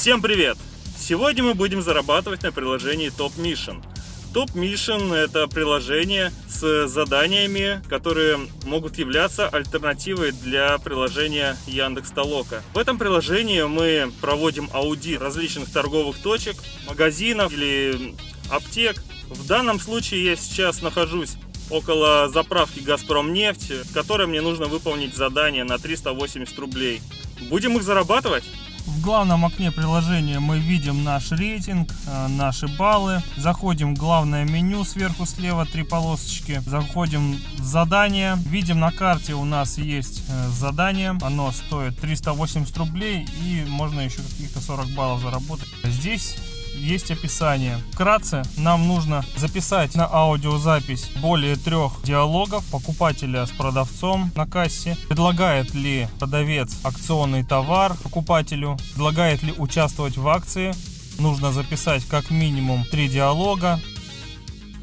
Всем привет! Сегодня мы будем зарабатывать на приложении Top Mission. Top Mission это приложение с заданиями, которые могут являться альтернативой для приложения Яндекс Толока. В этом приложении мы проводим аудит различных торговых точек, магазинов или аптек. В данном случае я сейчас нахожусь около заправки Газпром нефть, в которой мне нужно выполнить задание на 380 рублей. Будем их зарабатывать? В главном окне приложения мы видим наш рейтинг, э, наши баллы. Заходим в главное меню сверху слева, три полосочки. Заходим в задание. Видим на карте у нас есть э, задание. Оно стоит 380 рублей и можно еще каких-то 40 баллов заработать. Здесь есть описание. Вкратце, нам нужно записать на аудиозапись более трех диалогов покупателя с продавцом на кассе. Предлагает ли продавец акционный товар покупателю, предлагает ли участвовать в акции. Нужно записать как минимум три диалога.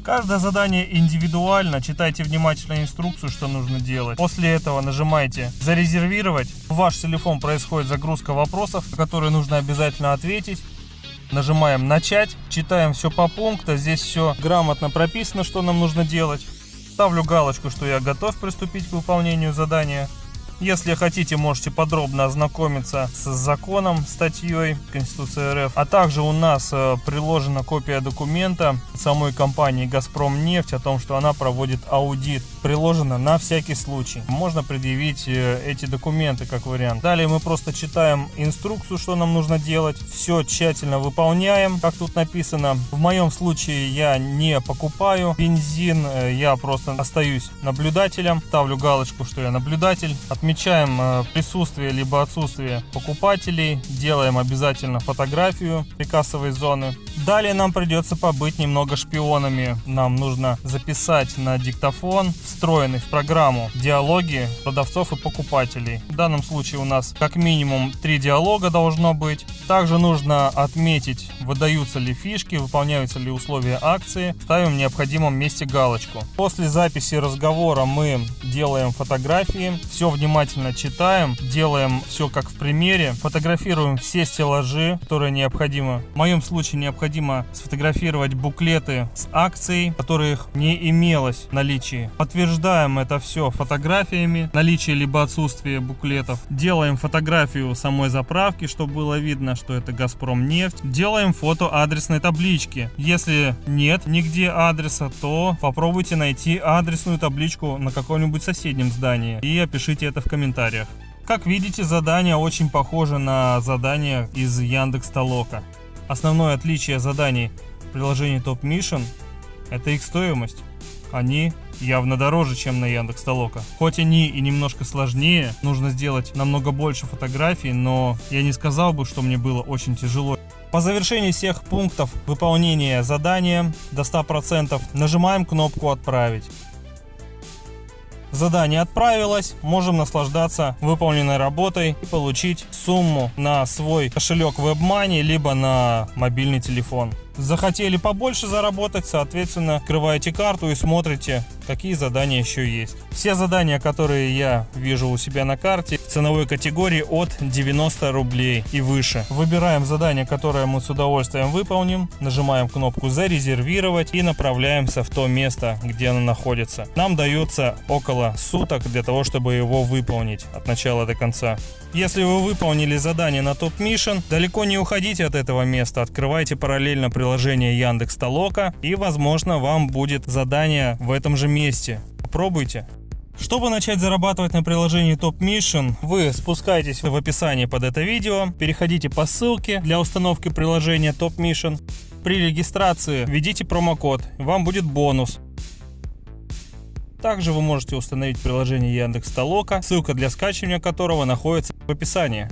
Каждое задание индивидуально, читайте внимательно инструкцию, что нужно делать. После этого нажимаете «Зарезервировать». В ваш телефон происходит загрузка вопросов, на которые нужно обязательно ответить. Нажимаем начать, читаем все по пунктам, здесь все грамотно прописано, что нам нужно делать. Ставлю галочку, что я готов приступить к выполнению задания. Если хотите, можете подробно ознакомиться с законом, статьей Конституции РФ. А также у нас э, приложена копия документа самой компании «Газпром нефть» о том, что она проводит аудит. Приложена на всякий случай. Можно предъявить э, эти документы как вариант. Далее мы просто читаем инструкцию, что нам нужно делать. Все тщательно выполняем, как тут написано. В моем случае я не покупаю бензин, э, я просто остаюсь наблюдателем. Ставлю галочку, что я наблюдатель. Отмечаем э, присутствие либо отсутствие покупателей, делаем обязательно фотографию прикассовой зоны. Далее нам придется побыть немного шпионами. Нам нужно записать на диктофон встроенный в программу диалоги продавцов и покупателей. В данном случае у нас как минимум три диалога должно быть. Также нужно отметить, выдаются ли фишки, выполняются ли условия акции. Ставим в необходимом месте галочку. После записи разговора мы делаем фотографии. Все внимательно читаем, делаем все как в примере, фотографируем все стеллажи, которые необходимо. В моем случае необходимо сфотографировать буклеты с акцией, которых не имелось в наличии. Подтверждаем это все фотографиями, наличие либо отсутствие буклетов. Делаем фотографию самой заправки, чтобы было видно, что это Газпром нефть. Делаем фото адресной таблички. Если нет нигде адреса, то попробуйте найти адресную табличку на каком-нибудь соседнем здании и опишите это в комментариях. Как видите, задание очень похоже на задание из Яндекс Толока. Основное отличие заданий в приложении Top Mission – это их стоимость. Они явно дороже, чем на Яндекс Толока. Хоть они и немножко сложнее, нужно сделать намного больше фотографий, но я не сказал бы, что мне было очень тяжело. По завершении всех пунктов выполнения задания до 100% нажимаем кнопку «Отправить». Задание отправилось, можем наслаждаться выполненной работой и получить сумму на свой кошелек WebMoney, либо на мобильный телефон. Захотели побольше заработать, соответственно, открываете карту и смотрите, какие задания еще есть. Все задания, которые я вижу у себя на карте, в ценовой категории от 90 рублей и выше. Выбираем задание, которое мы с удовольствием выполним, нажимаем кнопку «Зарезервировать» и направляемся в то место, где оно находится. Нам дается около суток для того, чтобы его выполнить от начала до конца. Если вы выполнили задание на Top Mission, далеко не уходите от этого места, открывайте параллельно приложение Яндекс Толока и возможно вам будет задание в этом же месте. Попробуйте. Чтобы начать зарабатывать на приложении Top Mission, вы спускаетесь в описании под это видео, переходите по ссылке для установки приложения Top Mission. При регистрации введите промокод, вам будет бонус. Также вы можете установить приложение Яндекс Толока, ссылка для скачивания которого находится в описании.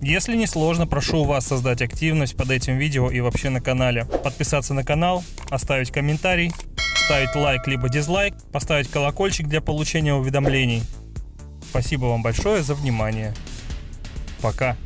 Если не сложно, прошу вас создать активность под этим видео и вообще на канале. Подписаться на канал, оставить комментарий, ставить лайк либо дизлайк, поставить колокольчик для получения уведомлений. Спасибо вам большое за внимание. Пока.